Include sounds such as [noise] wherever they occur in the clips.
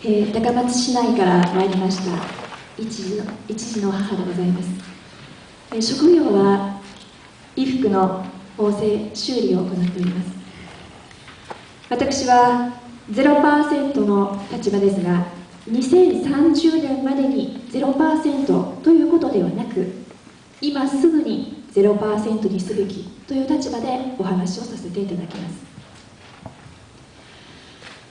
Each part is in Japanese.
えー、高松市内から参りました一児の一児の母でございます、えー、職業は衣服の縫製修理を行っております。私は0%の立場ですが2030年までに0%ということではなく今すぐに0%にすべきという立場でお話をさせていただきます。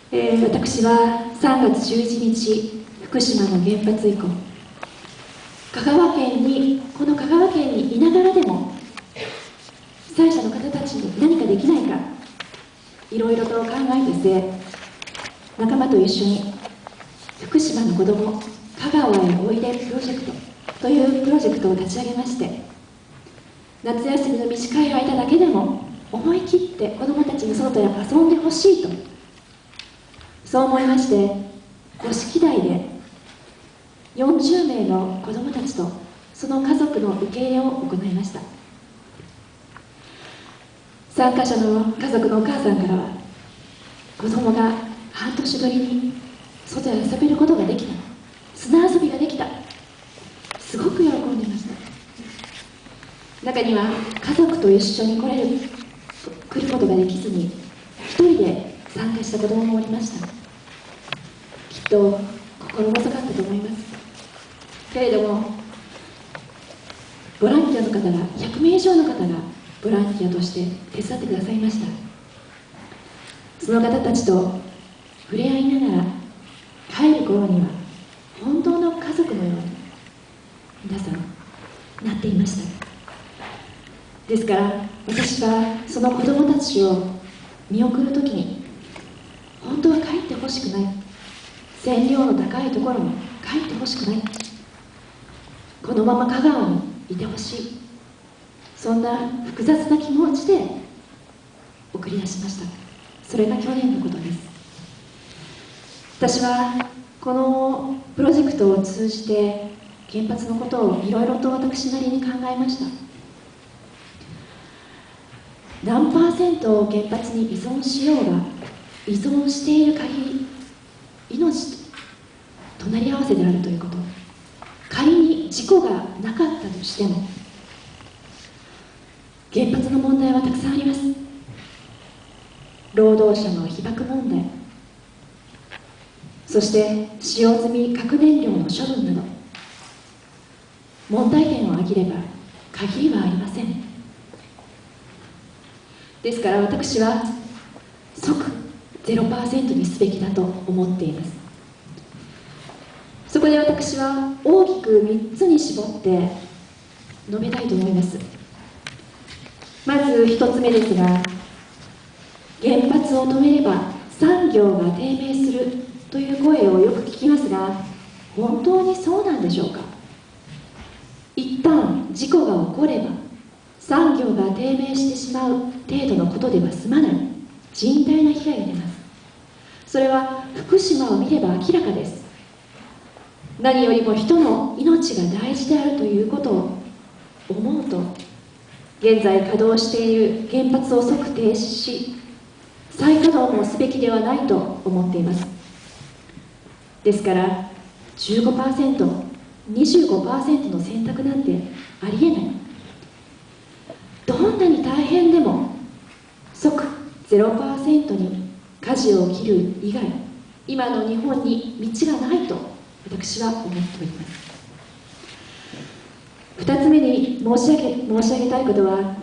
えー、私は3月11日福島の原発以降香川県にこの香川県にいながらでも被災者の方たちに何かできないかいろいろと考えてせ仲間と一緒に福島の子ども香川へおいでプロジェクトというプロジェクトを立ち上げまして夏休みの短い間だけでも思い切って子どもたちに外へ遊んでほしいとそう思いまして五色台で40名の子どもたちとその家族の受け入れを行いました。参加者の家族のお母さんからは子供が半年ぶりに外で遊べることができた。砂遊びができた。すごく喜んでました。中には家族と一緒に来れる来ることができずに一人で参加した子供もおりました。と心細かったと思います。けれどもボランティアの方が100名以上の方がボランティアとして手伝ってくださいました。その方たちと触れ合いながら帰る頃には本当の家族のように皆さんなっていました。ですから私はその子供たちを見送る時に本当は帰ってほしくない。線量の高いところに帰ってほしくない。このまま香川にいてほしい。そんな複雑な気持ちで送り出しました。それが去年のことです。私はこのプロジェクトを通じて原発のことをいろいろと私なりに考えました。何パーセントを原発に依存しようが依存している限り命と隣り合わせであるということ。仮に事故がなかったとしても原発の問題はたくさんあります。労働者の被爆問題。そして使用済み核燃料の処分など。問題点を挙げれば限りはありません。ですから私は即0%にすべきだと思っています。そこで私は大きく3つに絞って述べたいと思います。まず1つ目ですが原発を止めれば産業が低迷するという声をよく聞きますが本当にそうなんでしょうか？一旦事故が起これば産業が低迷してしまう程度のことでは済まない。甚大な被害が出ます。それは福島を見れば明らかです。何よりも人の命が大事であるということを思うと現在稼働している原発を即停止し再稼働もすべきではないと思っています。ですから 15%25% の選択なんてありえない。どんなに大変でも即0%に舵を切る以外今の日本に道がないと私は思っております。2つ目に申し上げ申し上げたいことは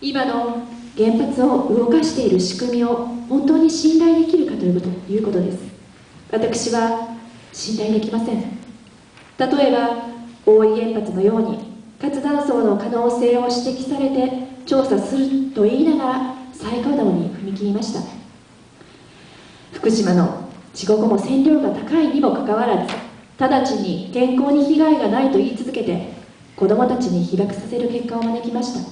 今の原発を動かしている仕組みを本当に信頼できるかというこということです。私は信頼できません。例えば大井原発のように活断層の可能性を指摘されて調査すると言いながら再稼働に踏み切りました。福島の事故後も線量が高いにもかかわらず直ちに健康に被害がないと言い続けて子どもたちに被爆させる結果を招きました。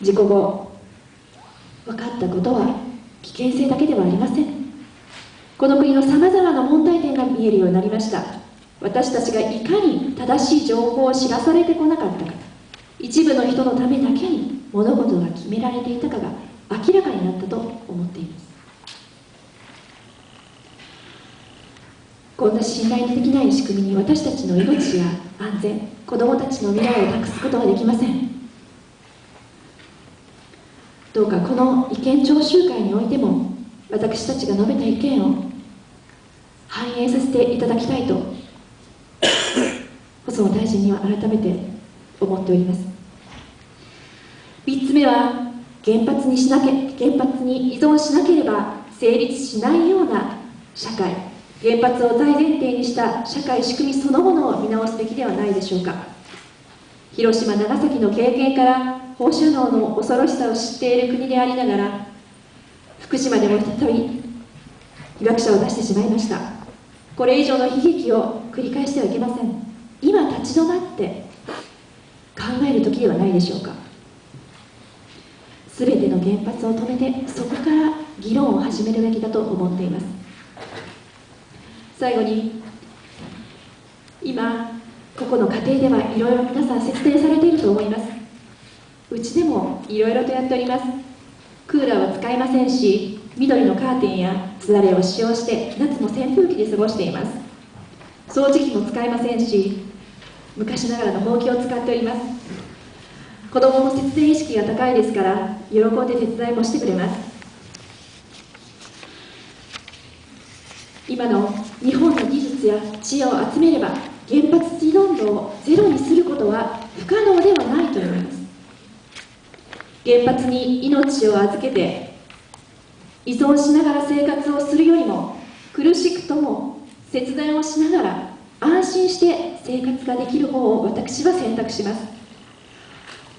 事故後分かったことは危険性だけではありません。この国のさまざまな問題点が見えるようになりました。私たちがいかに正しい情報を知らされてこなかったか。一部の人のためだけに物事が決められていたかが明らかになったと思っています。こんな信頼できない仕組みに私たちの命や安全子どもたちの未来を託すことはできません。どうかこの意見聴集会においても私たちが述べた意見を反映させていただきたいと [coughs] 細野大臣には改めて思っております。3つ目は原発にしなけ原発に依存しなければ成立しないような社会。原発を大前提にした社会仕組みそのものを見直すべきではないでしょうか。広島長崎の経験から放射能の恐ろしさを知っている国でありながら福島でも再び被爆者を出してしまいました。これ以上の悲劇を繰り返してはいけません。今立ち止まって考える時ではないでしょうか。全ての原発を止めてそこから議論を始めるべきだと思っています。最後に今個々の家庭ではいろいろ皆さん節電されていると思います。うちでもいろいろとやっております。クーラーは使いませんし緑のカーテンやすだれを使用して夏も扇風機で過ごしています。掃除機も使いませんし昔ながらのほうきを使っております。子供も節電意識が高いですから喜んで手伝いもしてくれます。今の日本の技術や知恵を集めれば原発依存度をゼロにすることは不可能ではないと思います。原発に命を預けて依存しながら生活をするよりも苦しくとも節電をしながら安心して生活ができる方を私は選択します。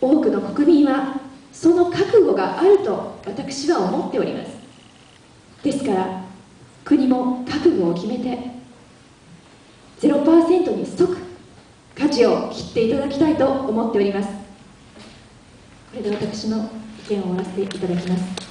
多くの国民はその覚悟があると私は思っております。ですから覚悟を決めて0%に即舵を切っていただきたいと思っております。これで私の意見を終わらせていただきます。